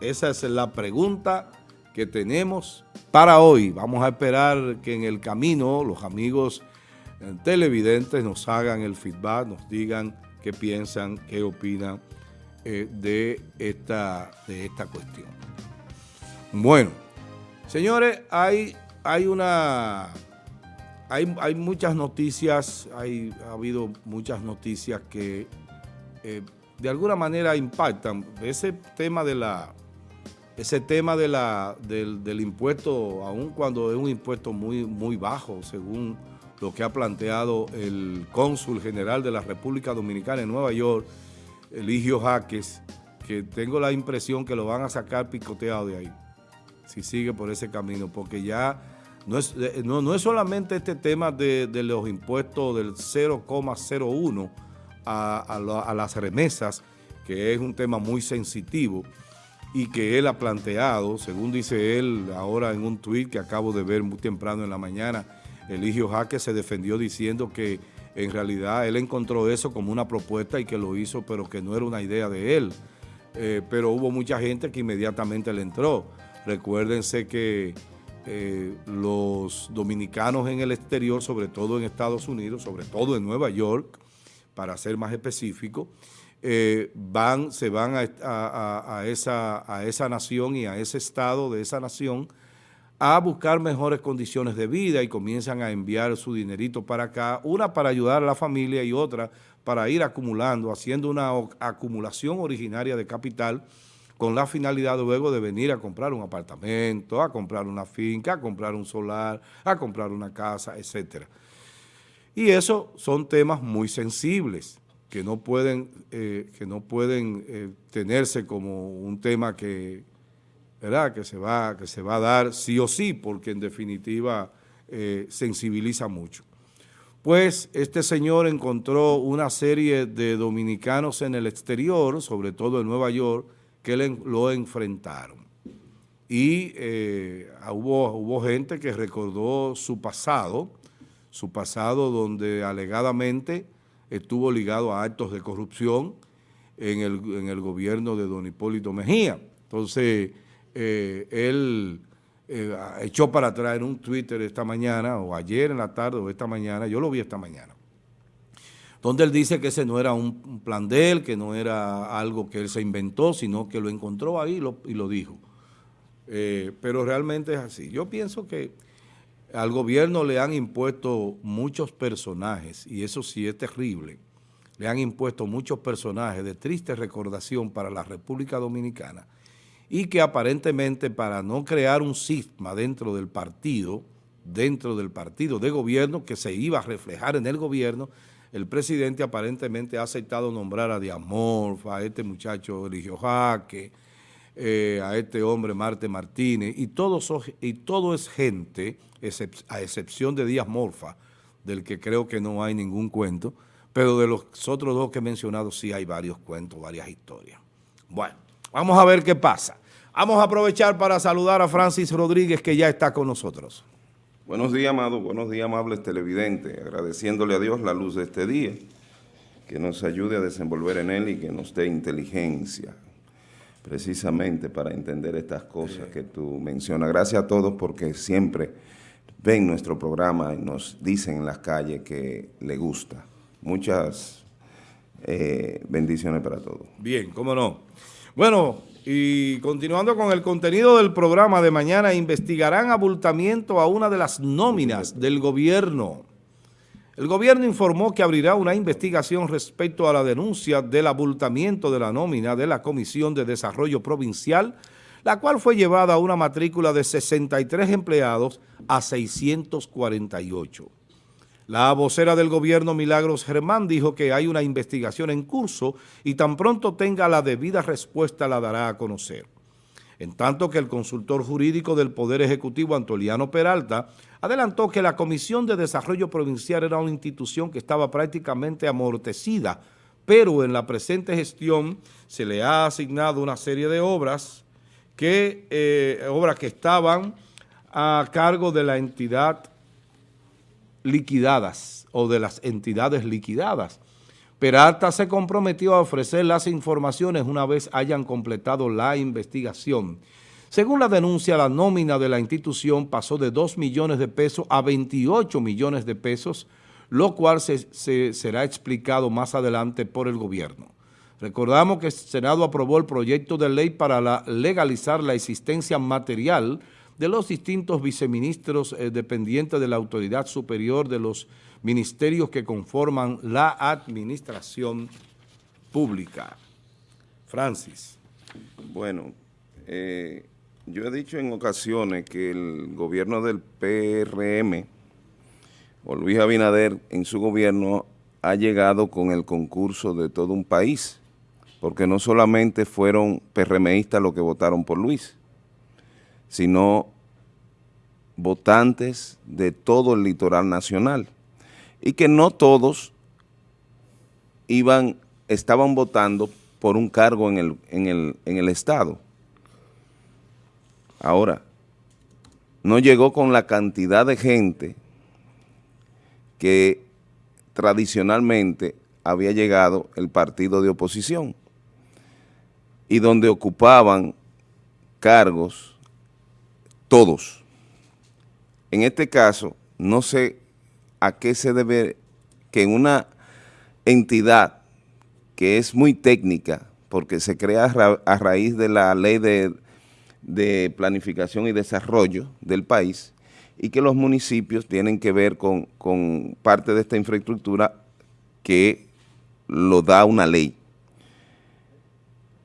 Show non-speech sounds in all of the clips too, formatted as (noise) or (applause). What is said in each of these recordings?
Esa es la pregunta que tenemos para hoy. Vamos a esperar que en el camino los amigos eh, televidentes nos hagan el feedback, nos digan qué piensan, qué opinan eh, de, esta, de esta cuestión. Bueno, señores, hay, hay una... Hay, hay muchas noticias, hay, ha habido muchas noticias que eh, de alguna manera impactan. Ese tema de la ese tema de la, del, impuesto, aun cuando es un impuesto muy, muy bajo, según lo que ha planteado el cónsul general de la República Dominicana en Nueva York, Eligio Jaques, que tengo la impresión que lo van a sacar picoteado de ahí, si sigue por ese camino, porque ya no es, eh, no, es solamente este tema de, los impuestos del 0,01 a, a las remesas, que es un tema muy sensitivo, y que él ha planteado, según dice él ahora en un tuit que acabo de ver muy temprano en la mañana, Eligio Jaque se defendió diciendo que en realidad él encontró eso como una propuesta y que lo hizo, pero que no era una idea de él. Eh, pero hubo mucha gente que inmediatamente le entró. Recuérdense que eh, los dominicanos en el exterior, sobre todo en Estados Unidos, sobre todo en Nueva York, para ser más específico, eh, van, se van a, esa, a esa nación y a ese estado de esa nación a buscar mejores condiciones de vida y comienzan a enviar su dinerito para acá, una para ayudar a la familia y otra para ir acumulando, haciendo una acumulación originaria de capital con la finalidad luego de venir a comprar un apartamento, a comprar una finca, a comprar un solar, a comprar una casa, etcétera. Y eso son temas muy sensibles que no pueden, eh, que no pueden eh, tenerse como un tema que, ¿verdad? Que, se va, que se va a dar sí o sí, porque en definitiva eh, sensibiliza mucho. Pues este señor encontró una serie de dominicanos en el exterior, sobre todo en Nueva York, que lo enfrentaron. Y hubo, hubo gente que recordó su pasado, su pasado donde alegadamente estuvo ligado a actos de corrupción en el, gobierno de don Hipólito Mejía. Entonces, eh, él eh, echó para atrás en un Twitter esta mañana, o ayer en la tarde, o esta mañana, yo lo vi esta mañana, donde él dice que ese no era un, plan de él, que no era algo que él se inventó, sino que lo encontró ahí y lo, dijo. Eh, pero realmente es así. Yo pienso que al gobierno le han impuesto muchos personajes, y eso sí es terrible, le han impuesto muchos personajes de triste recordación para la República Dominicana, y que aparentemente para no crear un cisma dentro del partido, dentro del partido de gobierno que se iba a reflejar en el gobierno, el presidente aparentemente ha aceptado nombrar a Diamorfa, a este muchacho Eligio Jaque, eh, a este hombre Marte Martínez, y, y todo es gente, a excepción de Díaz Morfa, del que creo que no hay ningún cuento, pero de los otros dos que he mencionado sí hay varios cuentos, varias historias. Bueno, vamos a ver qué pasa. Vamos a aprovechar para saludar a Francis Rodríguez, que ya está con nosotros. Buenos días, amado. Buenos días, amables televidentes. Agradeciéndole a Dios la luz de este día, que nos ayude a desenvolver en él y que nos dé inteligencia, precisamente para entender estas cosas que tú mencionas. Gracias a todos porque siempre ven nuestro programa y nos dicen en las calles que le gusta. Muchas eh, bendiciones para todos. Bien, cómo no. Bueno, y continuando con el contenido del programa de mañana, investigarán abultamiento a una de las nóminas del gobierno. El gobierno informó que abrirá una investigación respecto a la denuncia del abultamiento de la nómina de la Comisión de Desarrollo Provincial, la cual fue llevada a una matrícula de 63 empleados a 648. La vocera del gobierno, Milagros Germán, dijo que hay una investigación en curso y tan pronto tenga la debida respuesta la dará a conocer en tanto que el consultor jurídico del Poder Ejecutivo, Antoliano Peralta, adelantó que la Comisión de Desarrollo Provincial era una institución que estaba prácticamente amortecida, pero en la presente gestión se le ha asignado una serie de obras que, eh, obras que estaban a cargo de la entidad liquidadas o de las entidades liquidadas, Peralta se comprometió a ofrecer las informaciones una vez hayan completado la investigación. Según la denuncia, la nómina de la institución pasó de 2 millones de pesos a 28 millones de pesos, lo cual se, será explicado más adelante por el gobierno. Recordamos que el Senado aprobó el proyecto de ley para legalizar la existencia material de los distintos viceministros eh, dependientes de la autoridad superior de los ministerios que conforman la administración pública. Francis. Bueno, eh, yo he dicho en ocasiones que el gobierno del PRM, o Luis Abinader, en su gobierno, ha llegado con el concurso de todo un país, porque no solamente fueron PRMistas los que votaron por Luis, sino votantes de todo el litoral nacional y que no todos iban, estaban votando por un cargo en el, en el, en el Estado. Ahora, no llegó con la cantidad de gente que tradicionalmente había llegado el partido de oposición y donde ocupaban cargos todos. En este caso, no sé a qué se debe que una entidad que es muy técnica, porque se crea a raíz de la ley de, planificación y desarrollo del país, y que los municipios tienen que ver con, con parte de esta infraestructura que lo da una ley.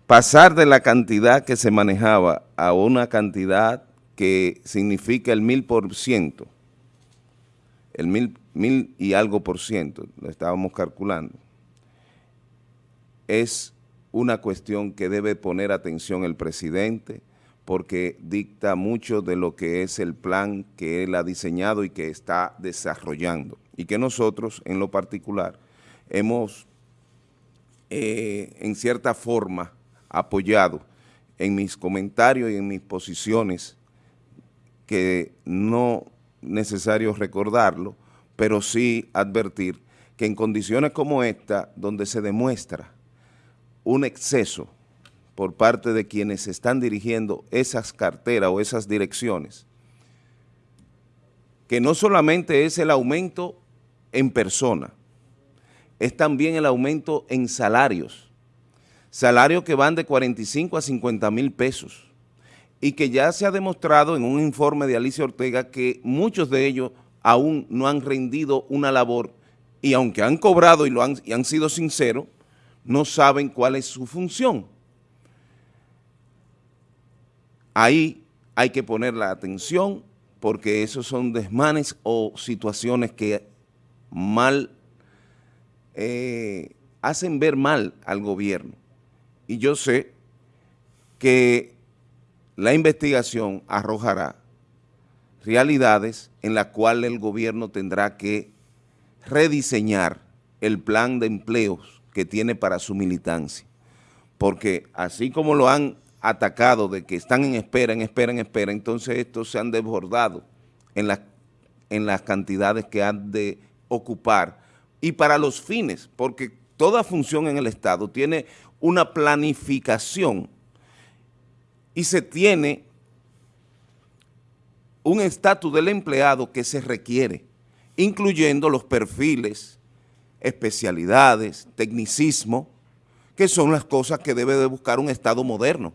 Pasar de la cantidad que se manejaba a una cantidad que significa el mil por ciento, el mil, mil y algo por ciento, lo estábamos calculando, es una cuestión que debe poner atención el presidente porque dicta mucho de lo que es el plan que él ha diseñado y que está desarrollando. Y que nosotros en lo particular hemos eh, en cierta forma apoyado en mis comentarios y en mis posiciones que no necesario recordarlo, pero sí advertir que en condiciones como esta, donde se demuestra un exceso por parte de quienes están dirigiendo esas carteras o esas direcciones, que no solamente es el aumento en persona, es también el aumento en salarios, salarios que van de 45 a 50 mil pesos, y que ya se ha demostrado en un informe de Alicia Ortega que muchos de ellos aún no han rendido una labor y aunque han cobrado y, lo han, y han sido sinceros, no saben cuál es su función. Ahí hay que poner la atención porque esos son desmanes o situaciones que mal eh, hacen ver mal al gobierno. Y yo sé que la investigación arrojará realidades en las cuales el gobierno tendrá que rediseñar el plan de empleos que tiene para su militancia. Porque así como lo han atacado de que están en espera, en espera, en espera, entonces estos se han desbordado en, en las cantidades que han de ocupar y para los fines, porque toda función en el Estado tiene una planificación y se tiene un estatus del empleado que se requiere, incluyendo los perfiles, especialidades, tecnicismo, que son las cosas que debe de buscar un Estado moderno.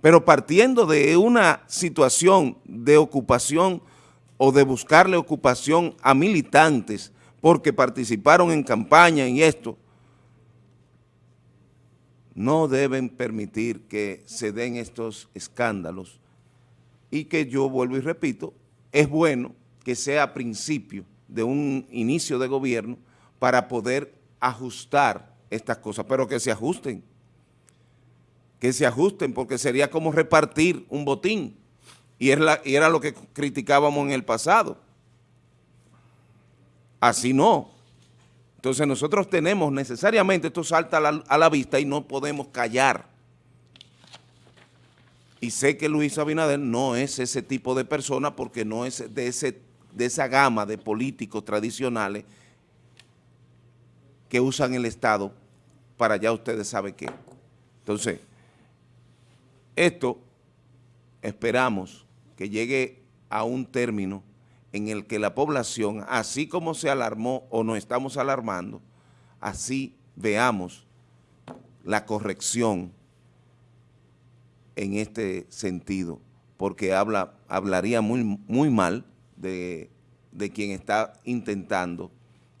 Pero partiendo de una situación de ocupación o de buscarle ocupación a militantes porque participaron en campaña y esto, no deben permitir que se den estos escándalos y que yo vuelvo y repito, es bueno que sea a principio de un inicio de gobierno para poder ajustar estas cosas, pero que se ajusten, que se ajusten porque sería como repartir un botín y era, y era lo que criticábamos en el pasado. Así no, entonces nosotros tenemos necesariamente, esto salta a la, vista y no podemos callar. Y sé que Luis Abinader no es ese tipo de persona porque no es de, ese, de esa gama de políticos tradicionales que usan el Estado para ya ustedes saben qué. Entonces, esto esperamos que llegue a un término en el que la población, así como se alarmó o nos estamos alarmando, así veamos la corrección en este sentido, porque habla, hablaría muy, muy mal de, de quien está intentando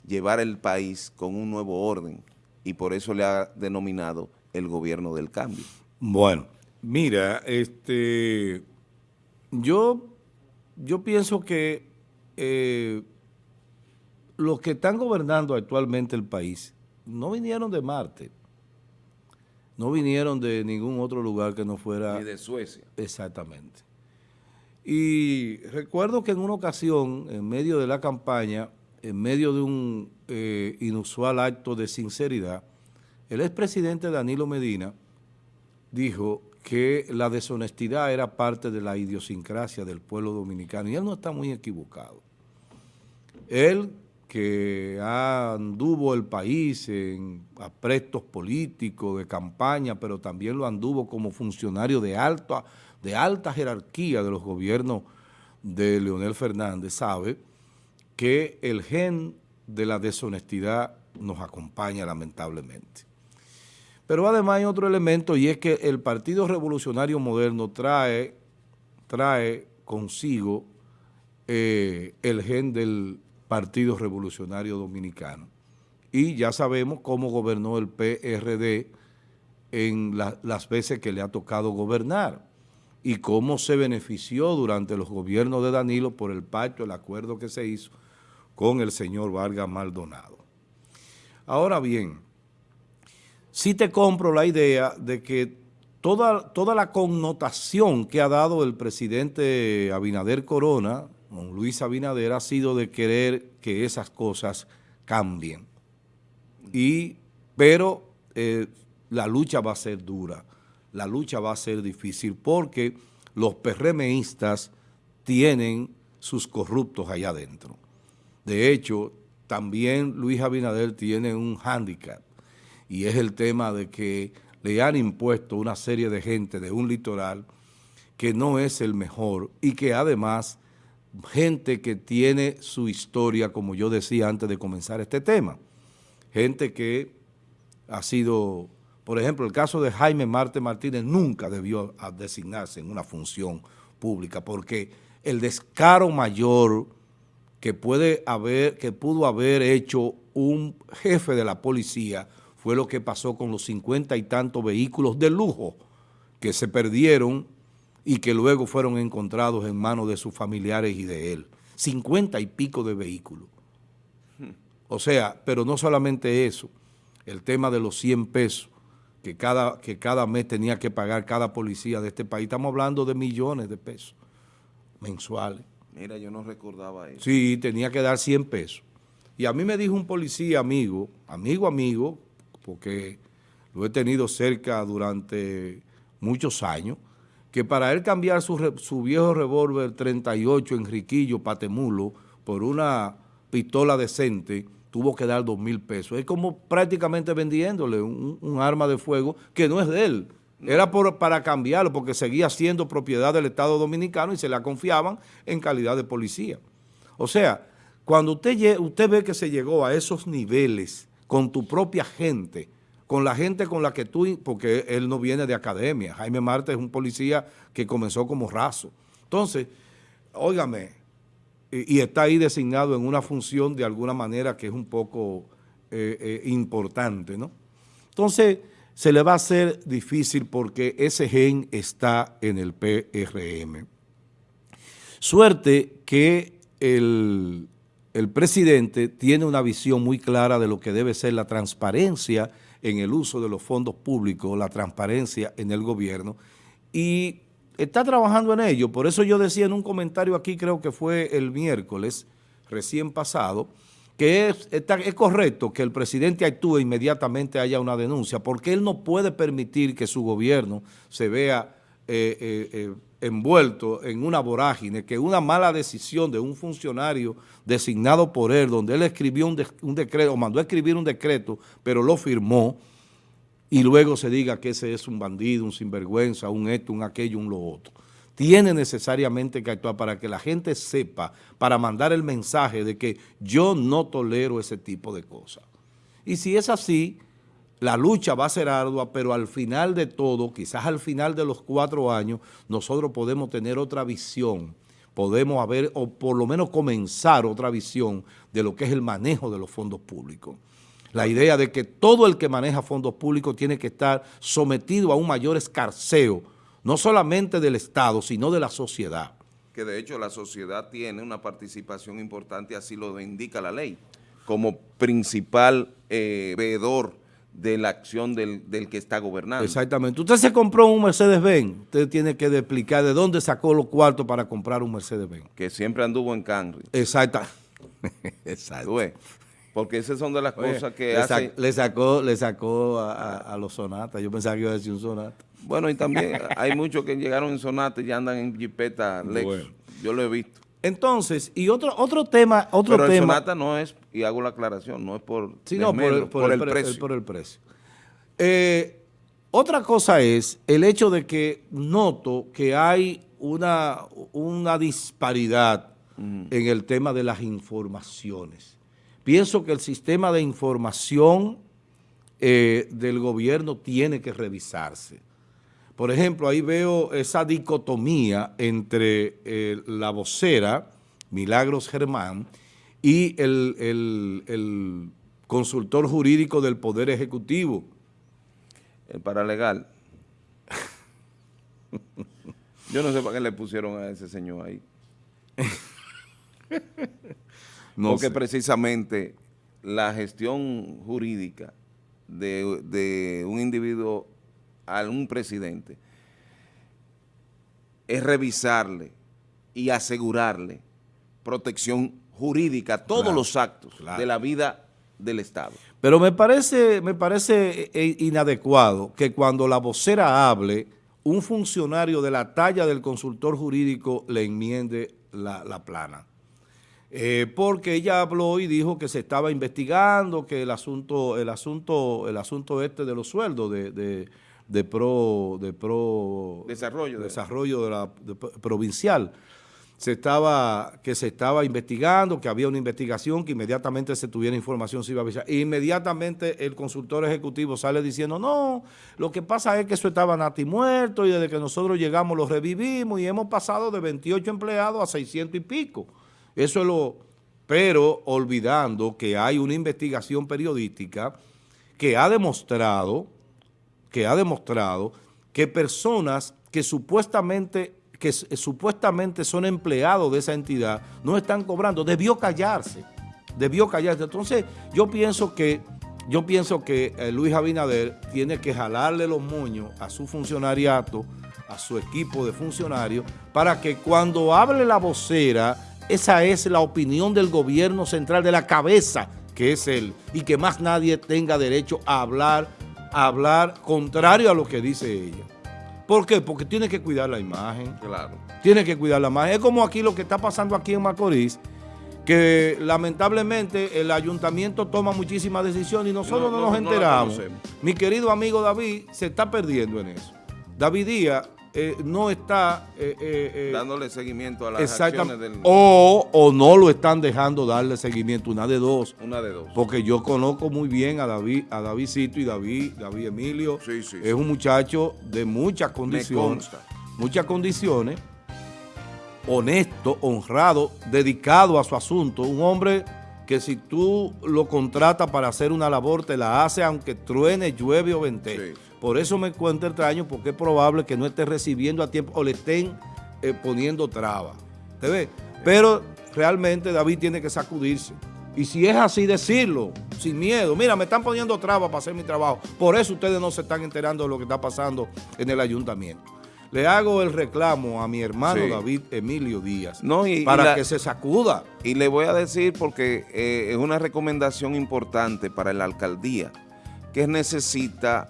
llevar el país con un nuevo orden y por eso le ha denominado el gobierno del cambio. Bueno, mira, este, yo, yo pienso que eh, los que están gobernando actualmente el país no vinieron de Marte, no vinieron de ningún otro lugar que no fuera... Ni de Suecia. Exactamente. Y recuerdo que en una ocasión, en medio de la campaña, en medio de un eh, inusual acto de sinceridad, el expresidente Danilo Medina dijo que la deshonestidad era parte de la idiosincrasia del pueblo dominicano y él no está muy equivocado. Él que anduvo el país en aprestos políticos, de campaña, pero también lo anduvo como funcionario de alta, de alta jerarquía de los gobiernos de Leonel Fernández, sabe que el gen de la deshonestidad nos acompaña lamentablemente. Pero además hay otro elemento y es que el Partido Revolucionario Moderno trae, trae consigo eh, el gen del Partido Revolucionario Dominicano. Y ya sabemos cómo gobernó el PRD en las veces que le ha tocado gobernar y cómo se benefició durante los gobiernos de Danilo por el pacto, el acuerdo que se hizo con el señor Vargas Maldonado. Ahora bien, sí te compro la idea de que toda, toda la connotación que ha dado el presidente Abinader Corona, don Luis Abinader, ha sido de querer que esas cosas cambien. Y, pero eh, la lucha va a ser dura, la lucha va a ser difícil porque los PRMistas tienen sus corruptos allá adentro. De hecho, también Luis Abinader tiene un hándicap y es el tema de que le han impuesto una serie de gente de un litoral que no es el mejor y que además gente que tiene su historia, como yo decía antes de comenzar este tema, gente que ha sido, por ejemplo, el caso de Jaime Marte Martínez nunca debió designarse en una función pública porque el descaro mayor que puede haber, que pudo haber hecho un jefe de la policía fue lo que pasó con los cincuenta y tantos vehículos de lujo que se perdieron y que luego fueron encontrados en manos de sus familiares y de él. Cincuenta y pico de vehículos. O sea, pero no solamente eso, el tema de los 100 pesos que cada, que cada mes tenía que pagar cada policía de este país. Estamos hablando de millones de pesos mensuales. Mira, yo no recordaba eso. Sí, tenía que dar 100 pesos. Y a mí me dijo un policía amigo, amigo, amigo, porque lo he tenido cerca durante muchos años, que para él cambiar su, su viejo revólver 38 Enriquillo Patemulo por una pistola decente, tuvo que dar dos mil pesos. Es como prácticamente vendiéndole un, arma de fuego que no es de él. Era por, para cambiarlo porque seguía siendo propiedad del Estado Dominicano y se la confiaban en calidad de policía. O sea, cuando usted, usted ve que se llegó a esos niveles con tu propia gente, con la gente con la que tú, porque él no viene de academia, Jaime Marte es un policía que comenzó como raso. Entonces, óigame, y, está ahí designado en una función de alguna manera que es un poco eh, eh, importante, ¿no? Entonces, se le va a hacer difícil porque ese gen está en el PRM. Suerte que el el presidente tiene una visión muy clara de lo que debe ser la transparencia en el uso de los fondos públicos, la transparencia en el gobierno, y está trabajando en ello. Por eso yo decía en un comentario aquí, creo que fue el miércoles recién pasado, que es, correcto que el presidente actúe inmediatamente haya una denuncia, porque él no puede permitir que su gobierno se vea eh, eh, eh, envuelto en una vorágine, que una mala decisión de un funcionario designado por él, donde él escribió un, decreto, o mandó a escribir un decreto, pero lo firmó, y luego se diga que ese es un bandido, un sinvergüenza, un esto, un aquello, un lo otro. Tiene necesariamente que actuar para que la gente sepa, para mandar el mensaje de que yo no tolero ese tipo de cosas. Y si es así, la lucha va a ser ardua, pero al final de todo, quizás al final de los cuatro años, nosotros podemos tener otra visión, podemos haber, o por lo menos comenzar otra visión de lo que es el manejo de los fondos públicos. La idea de que todo el que maneja fondos públicos tiene que estar sometido a un mayor escarceo, no solamente del Estado, sino de la sociedad. Que de hecho la sociedad tiene una participación importante, así lo indica la ley, como principal eh, veedor de la acción del, que está gobernando. Exactamente. Usted se compró un Mercedes-Benz, usted tiene que explicar de dónde sacó los cuartos para comprar un Mercedes-Benz. Que siempre anduvo en Camry. (laughs) Exacto. Exacto. Porque esas son de las cosas que le hace... le sacó, le sacó a, los sonatas. Yo pensaba que iba a decir un sonata. Bueno, y también (laughs) hay muchos que llegaron en sonata y ya andan en jipeta Lexus. Yo lo he visto. Entonces, y otro otro tema, otro Pero el Sonata no es, y hago la aclaración, no es por, sí, no, por, el, por, el, precio. por el precio. Eh, otra cosa es el hecho de que noto que hay una, una disparidad mm. en el tema de las informaciones. Pienso que el sistema de información eh, del gobierno tiene que revisarse. Por ejemplo, ahí veo esa dicotomía entre eh, la vocera, Milagros Germán, y el, consultor jurídico del Poder Ejecutivo. El paralegal. (laughs) Yo no sé para qué le pusieron a ese señor ahí. (laughs) Porque precisamente la gestión jurídica de, de un individuo a un presidente es revisarle y asegurarle protección jurídica a todos los actos de la vida del Estado. Pero me parece, me parece eh, eh, inadecuado que cuando la vocera hable, un funcionario de la talla del consultor jurídico le enmiende la, plana. Eh, porque ella habló y dijo que se estaba investigando, que el asunto, el asunto, el asunto este de los sueldos de de pro, de pro desarrollo, desarrollo de la provincial. Se estaba, que se estaba investigando, que había una investigación, que inmediatamente se tuviera información se iba a avisar. E inmediatamente el consultor ejecutivo sale diciendo, no, lo que pasa es que eso estaba nati muerto y desde que nosotros llegamos lo revivimos y hemos pasado de 28 empleados a 600 y pico. Eso es lo... Pero olvidando que hay una investigación periodística que ha demostrado que ha demostrado que personas que supuestamente, que supuestamente son empleados de esa entidad no están cobrando. Debió callarse, debió callarse. Entonces yo pienso que, yo pienso que eh, Luis Abinader tiene que jalarle los moños a su funcionariato, a su equipo de funcionarios, para que cuando hable la vocera, esa es la opinión del gobierno central, de la cabeza que es él, y que más nadie tenga derecho a hablar hablar contrario a lo que dice ella. ¿Por qué? Porque tiene que cuidar la imagen. Claro. Tiene que cuidar la imagen. Es como aquí lo que está pasando aquí en Macorís, que lamentablemente el ayuntamiento toma muchísimas decisiones y nosotros no, nos enteramos. Mi querido amigo David se está perdiendo en eso. David Díaz eh, no está... Eh, eh, Dándole seguimiento a las acciones del... O, o no lo están dejando darle seguimiento, una de dos. Una de dos. Porque yo conozco muy bien a David, a Davidcito y David, David Emilio. Sí, sí, es un muchacho de muchas condiciones. Muchas condiciones. Honesto, honrado, dedicado a su asunto. Un hombre que si tú lo contratas para hacer una labor, te la hace aunque truene, llueve o vente. Por eso me cuento extraño, porque es probable que no esté recibiendo a tiempo o le estén eh, poniendo trabas. ¿Te ves? Pero realmente David tiene que sacudirse. Y si es así, decirlo, sin miedo. Mira, me están poniendo trabas para hacer mi trabajo. Por eso ustedes no se están enterando de lo que está pasando en el ayuntamiento. Le hago el reclamo a mi hermano David Emilio Díaz para que se sacuda. Y le voy a decir porque eh, es una recomendación importante para la alcaldía que necesita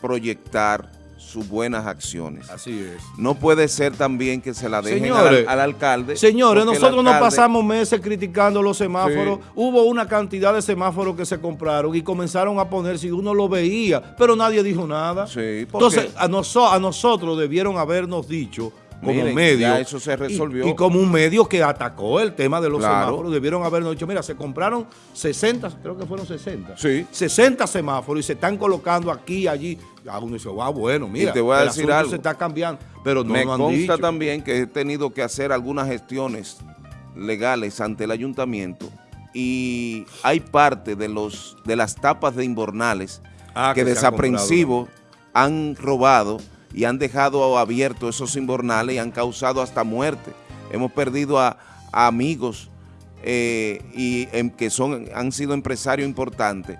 proyectar sus buenas acciones. Así es. No puede ser también que se la dejen Señores, al, al alcalde. Señores, nosotros no alcalde- pasamos meses criticando los semáforos. Sí. Hubo una cantidad de semáforos que se compraron y comenzaron a ponerse y uno lo veía, pero nadie dijo nada. Sí, porque- Entonces, a, noso- a nosotros debieron habernos dicho como Miren, medio. ya eso se resolvió. Y, y como un medio que atacó el tema de los Claro. semáforos, debieron habernos dicho, mira, se compraron 60, creo que fueron 60. Sí. 60 semáforos y se están colocando aquí, allí. Ah, uno dice, ah, bueno, mira, Y te voy a el decir algo. se está cambiando. Pero no Me lo han consta dicho. también que he tenido que hacer algunas gestiones legales ante el ayuntamiento y hay parte de los de las tapas de Inbornales Ah, que, que desaprensivos han robado y han dejado abiertos esos inbornales y han causado hasta muerte. Hemos perdido a, a amigos eh, y em, que son han sido empresarios importantes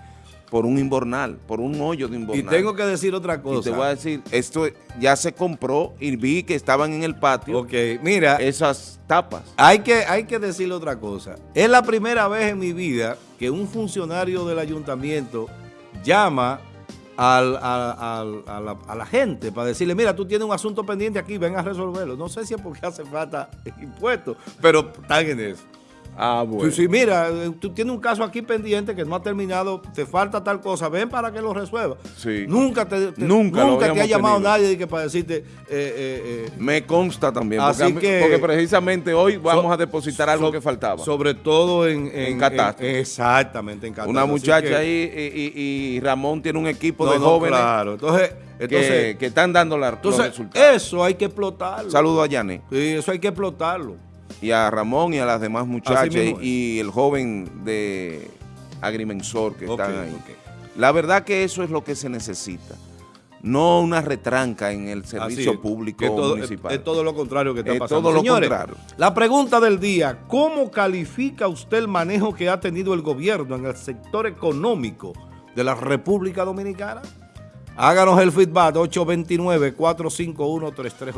por un inbornal, por un hoyo de Y inbornal. tengo que decir otra Y cosa. te voy a decir, esto ya se compró y vi que estaban en el patio Ok, mira, esas tapas. hay que, hay que decirle otra cosa. Es la primera vez en mi vida que un funcionario del ayuntamiento llama al- al- a la, a la gente para decirle, mira, tú tienes un asunto pendiente aquí, ven a resolverlo. No sé si es porque hace falta impuestos, pero están en eso. Ah, Sí, sí, mira, eh, tú tienes un caso aquí pendiente que no ha terminado, te falta tal cosa, ven para que lo resuelva. Sí. Nunca te, te- Nunca nunca te ha llamado tenido. nadie que para decirte, eh, eh, eh, Me consta también, porque, Así mí- que- porque precisamente hoy vamos So- a depositar algo so- que faltaba. Sobre todo en, en, En catástrofe. en- exactamente, en catástrofe. Una muchacha que- ahí y, y- y Ramón tiene un equipo No, de no, jóvenes Claro, entonces, entonces, que están dando la- los entonces resultados. eso hay que explotarlo. Saludo a Yané Sí, eso hay que explotarlo. Y a Ramón y a las demás muchachas y el joven de agrimensor que Ok, están ahí. La verdad que eso es lo que se necesita. No una retranca en el servicio es, público todo- municipal. Es, todo lo contrario que está Es pasando. todo lo Señores, contrario. La pregunta del día, ¿cómo califica usted el manejo que ha tenido el gobierno en el sector económico de la República Dominicana? Háganos el feedback 829-451-3380.